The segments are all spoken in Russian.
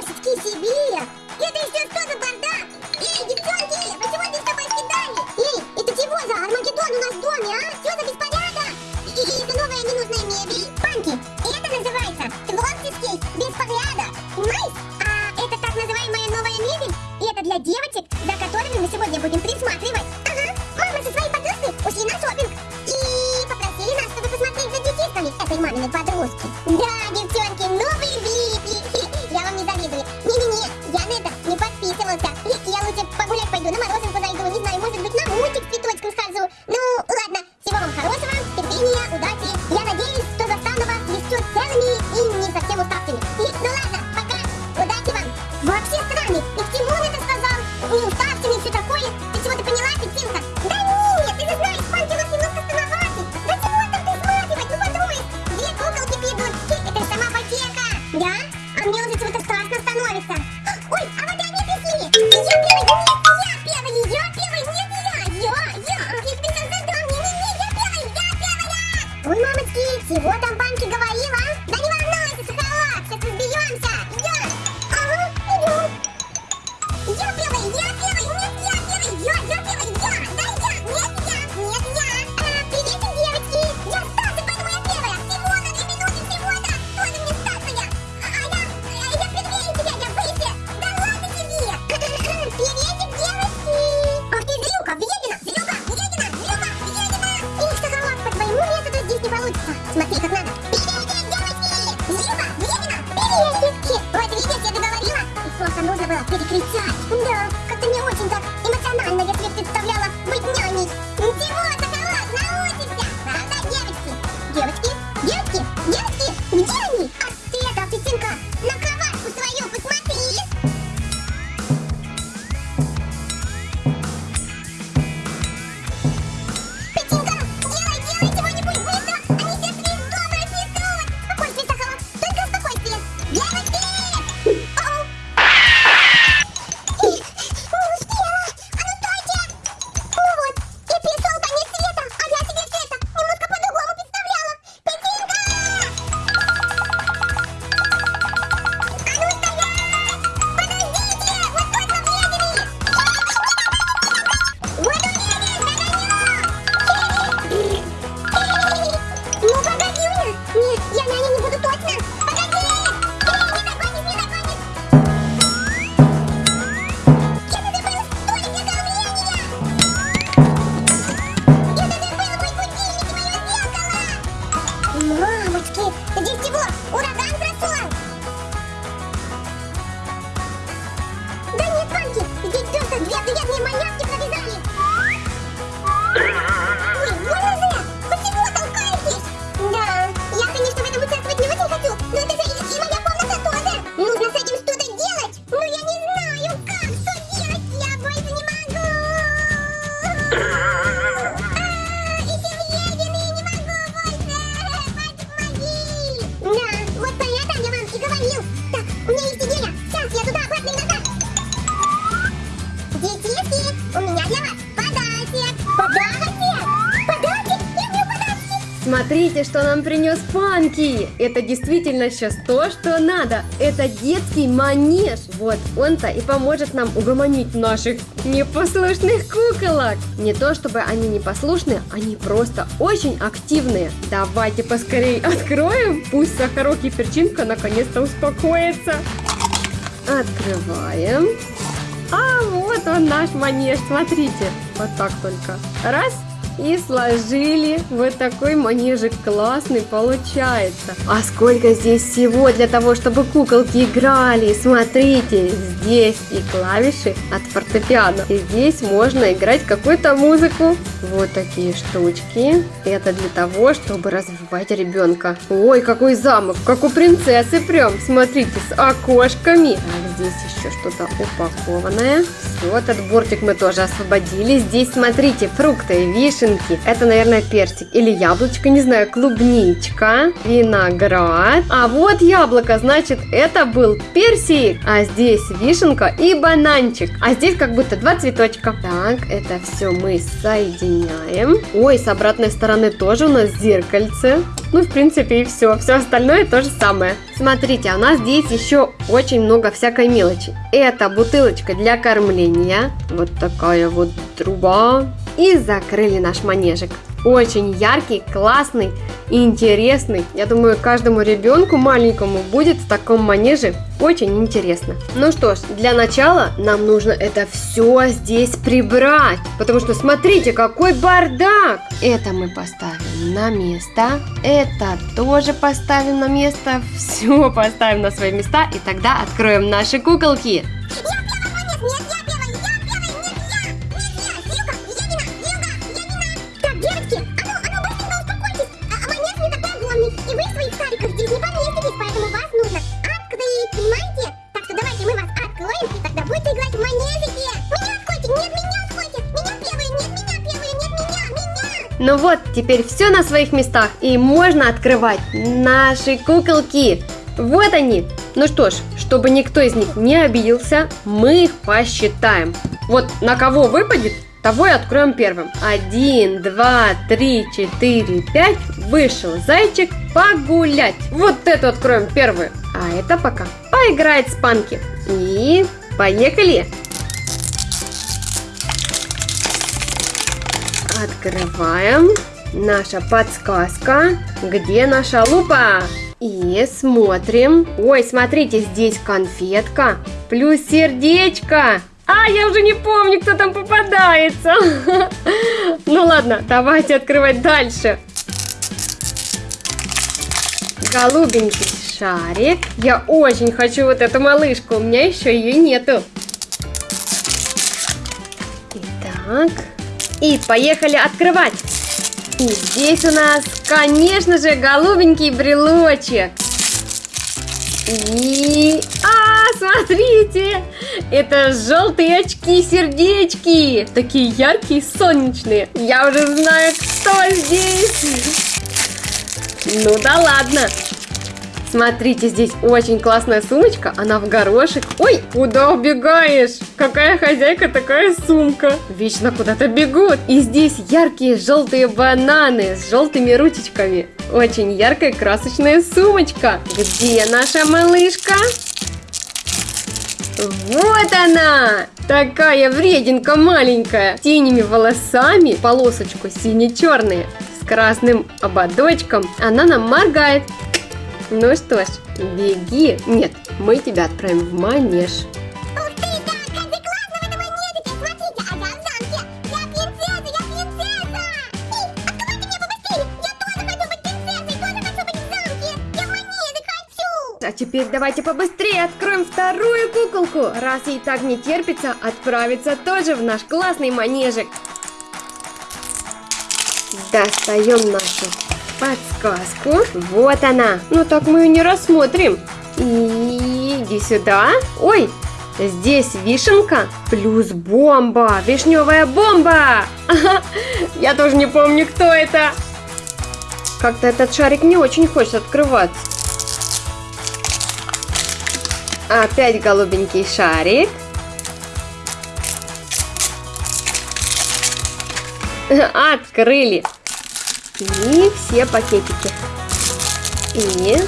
кошечки себе! Это еще что за бардак? Эй, девчонки, вы чего здесь тобой скидали? Эй, это чего за Армагеддон у нас в доме, а? Что за беспорядок? И, и это новая ненужная мебель. Панки, это называется творческий беспорядок. Понимаешь? А это так называемая новая мебель? И это для девочек, за которыми мы сегодня будем присматривать. Ага, мама со своей подружкой ушли на шопинг. И попросили нас, чтобы посмотреть за детишками этой маминой подружки. Да, девчонки, удачи. Чего там нужно было перекричать. Да, как-то не очень так эмоционально себе представляла Смотрите, что нам принес Панки! Это действительно сейчас то, что надо. Это детский манеж. Вот он-то и поможет нам угомонить наших непослушных куколок. Не то, чтобы они непослушные, они просто очень активные. Давайте поскорее откроем. Пусть Сахарок и Перчинка наконец-то успокоятся. Открываем. А вот он наш манеж, смотрите. Вот так только. Раз. И сложили. Вот такой манежик классный получается. А сколько здесь всего для того, чтобы куколки играли. Смотрите, здесь и клавиши от фортепиано. И здесь можно играть какую-то музыку. Вот такие штучки. Это для того, чтобы развивать ребенка. Ой, какой замок, как у принцессы прям. Смотрите, с окошками. Так, здесь еще что-то упакованное. Все, этот бортик мы тоже освободили. Здесь, смотрите, фрукты, вишенки. Это, наверное, персик или яблочко, не знаю, клубничка, виноград. А вот яблоко, значит, это был персик. А здесь вишенка и бананчик. А здесь как будто два цветочка. Так, это все мы соединяем. Ой, с обратной стороны тоже у нас зеркальце. Ну, в принципе, и все. Все остальное то же самое. Смотрите, а у нас здесь еще очень много всякой мелочи. Это бутылочка для кормления. Вот такая вот труба. И закрыли наш манежик. Очень яркий, классный интересный. Я думаю, каждому ребенку маленькому будет в таком манеже очень интересно. Ну что ж, для начала нам нужно это все здесь прибрать. Потому что смотрите, какой бардак. Это мы поставим на место. Это тоже поставим на место. Все поставим на свои места. И тогда откроем наши куколки. Ну вот, теперь все на своих местах, и можно открывать наши куколки. Вот они. Ну что ж, чтобы никто из них не обиделся, мы их посчитаем. Вот на кого выпадет, того и откроем первым. Один, два, три, четыре, пять. Вышел зайчик погулять. Вот эту откроем первую. А это пока поиграет с панки. И поехали. Открываем. Наша подсказка. Где наша лупа? И смотрим. Ой, смотрите, здесь конфетка. Плюс сердечко. А, я уже не помню, кто там попадается. Ну ладно, давайте открывать дальше. Голубенький шарик. Я очень хочу вот эту малышку. У меня еще ее нету. Итак, и поехали открывать. И здесь у нас, конечно же, голубенький брелочек. И... А, смотрите! Это желтые очки-сердечки. Такие яркие, солнечные. Я уже знаю, кто здесь. Ну да ладно. Смотрите, здесь очень классная сумочка, она в горошек. Ой, куда убегаешь? Какая хозяйка, такая сумка. Вечно куда-то бегут. И здесь яркие желтые бананы с желтыми ручечками. Очень яркая красочная сумочка. Где наша малышка? Вот она! Такая врединка маленькая, с синими волосами, полосочку сине-черные, с красным ободочком. Она нам моргает. Ну что ж, беги. Нет, мы тебя отправим в манеж. А! А теперь давайте побыстрее откроем вторую куколку, раз ей так не терпится отправиться тоже в наш классный манежик. Достаем нашу подсказку. Вот она. Ну так мы ее не рассмотрим. Иди сюда. Ой, здесь вишенка плюс бомба. Вишневая бомба. Я тоже не помню, кто это. Как-то этот шарик не очень хочет открываться. Опять голубенький шарик. Открыли. И все пакетики. И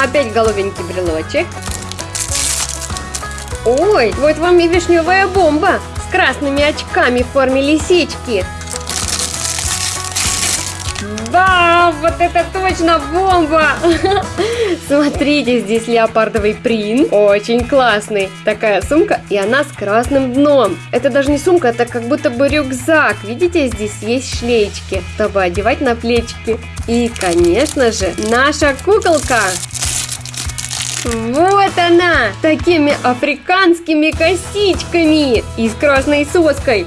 опять голубенький брелочек. Ой, вот вам и вишневая бомба с красными очками в форме лисички. Вот это точно бомба! Смотрите, здесь леопардовый принт. Очень классный. Такая сумка, и она с красным дном. Это даже не сумка, это как будто бы рюкзак. Видите, здесь есть шлеечки, чтобы одевать на плечики. И, конечно же, наша куколка. Вот она! Такими африканскими косичками и с красной соской.